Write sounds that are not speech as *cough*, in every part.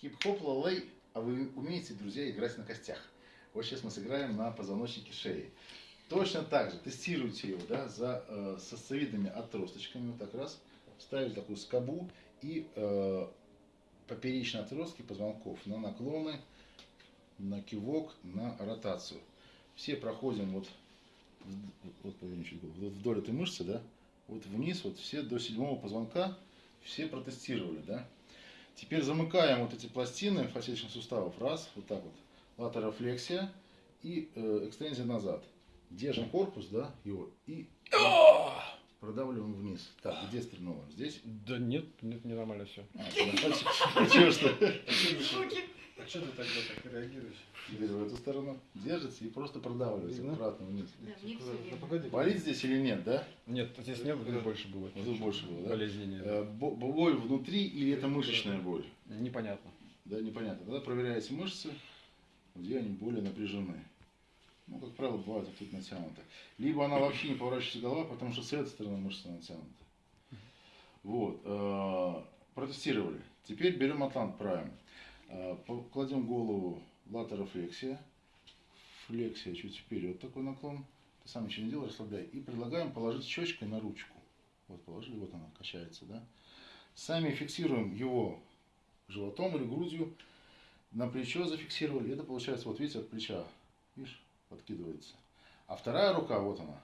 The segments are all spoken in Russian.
Хип-хоп лалей, а вы умеете, друзья, играть на костях? Вот сейчас мы сыграем на позвоночнике шеи. Точно так же тестируйте его да, за э, сосцевидными отросточками. Вот так раз. Ставите такую скобу и э, поперечные отростки позвонков на наклоны, на кивок, на ротацию. Все проходим вот, вот вдоль этой мышцы, да, вот вниз, вот все до седьмого позвонка, все протестировали, да. Теперь замыкаем вот эти пластины фасеточных суставов. Раз, вот так вот. Латерофлексия и э, экстензия назад. Держим корпус, да, его, и продавливаем вниз. Так, где стрельнуло? Здесь? Да нет, нет, не нормально все. А *laughs* чего что? А что ты тогда так реагируешь? Теперь в эту сторону. Держится и просто продавливается аккуратно вниз. Болит здесь или нет, да? Нет, здесь нет, здесь больше было. Вот тут больше было, да? Э, Боль внутри или это мышечная боль? Непонятно. Да, непонятно. Тогда проверяете мышцы, где они более напряжены. Ну, как правило, бывает тут натянуто. Либо она вообще не поворачивается голова, потому что с этой стороны мышца натянута. Вот. э, Протестировали. Теперь берем Атлант Prime. Э, Кладем голову латерофлексия. Флексия чуть вперед такой наклон. Ты сам ничего не делай, расслабляй. И предлагаем положить щечкой на ручку. Вот положили, вот она качается, да. Сами фиксируем его животом или грудью. На плечо зафиксировали. Это получается, вот видите, от плеча. Видишь, подкидывается. А вторая рука, вот она.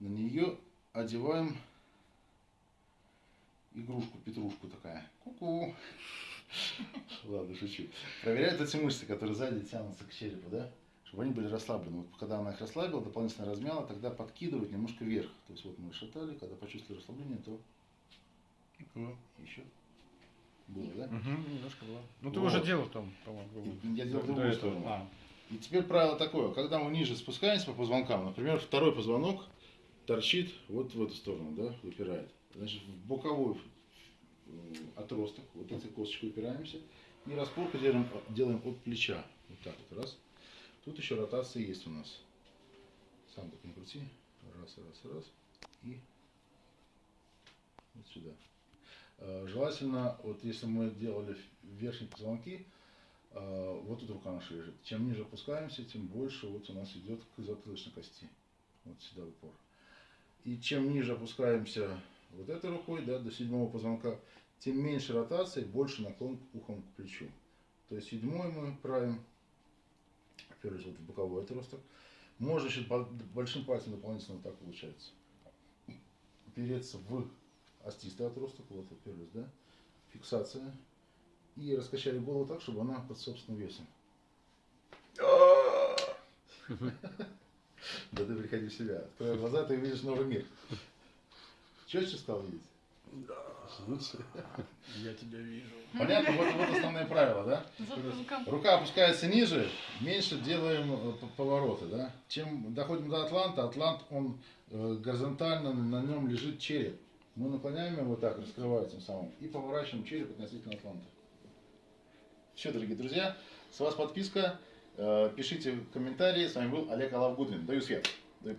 На нее одеваем игрушку, петрушку такая. Ку-ку. Ладно, шучу. Проверяют эти мышцы, которые сзади тянутся к черепу, да? Чтобы они были расслаблены. Вот когда она их расслабила, дополнительно размяла, тогда подкидывать немножко вверх. То есть вот мы шатали, когда почувствовали расслабление, то еще было, да? Угу, немножко было. Ну ты Вот. уже делал там, по-моему. Я делал другую сторону. А, И теперь правило такое, когда мы ниже спускаемся по позвонкам, например, второй позвонок торчит вот в эту сторону, да, выпирает. Значит, в боковой отросток, вот этой косточкой упираемся, и распорку делаем, делаем от плеча. Вот так вот, раз. Тут еще ротация есть у нас. Сам так не крути. Раз, раз, раз. И вот сюда. Э, Желательно, вот если мы делали верхние позвонки, вот тут рука наша лежит. Чем ниже опускаемся, тем больше вот у нас идет к затылочной кости. Вот сюда упор. И чем ниже опускаемся вот этой рукой, да, до седьмого позвонка, тем меньше ротации, больше наклон ухом к плечу. То есть седьмой мы правим, оперлись вот в боковой отросток. Можно еще бо- большим пальцем дополнительно вот так получается. Упереться в остистый отросток, вот оперлись, да, фиксация и раскачали голову так, чтобы она под собственным весом. *laughs* Да ты приходи в себя. Открой глаза, ты увидишь новый мир. Четче стал видеть? Лучше. *laughs* я тебя вижу. Понятно, вот, вот основные правила, да? Рука опускается ниже, меньше делаем э, повороты, да? Чем доходим до атланта, атлант, он э, горизонтально, на нем лежит череп. Мы наклоняем его вот так, раскрывая тем самым, и поворачиваем череп относительно атланта. Все, дорогие друзья, с вас подписка, э, пишите комментарии. С вами был Олег Алавгудвин. Даю свет.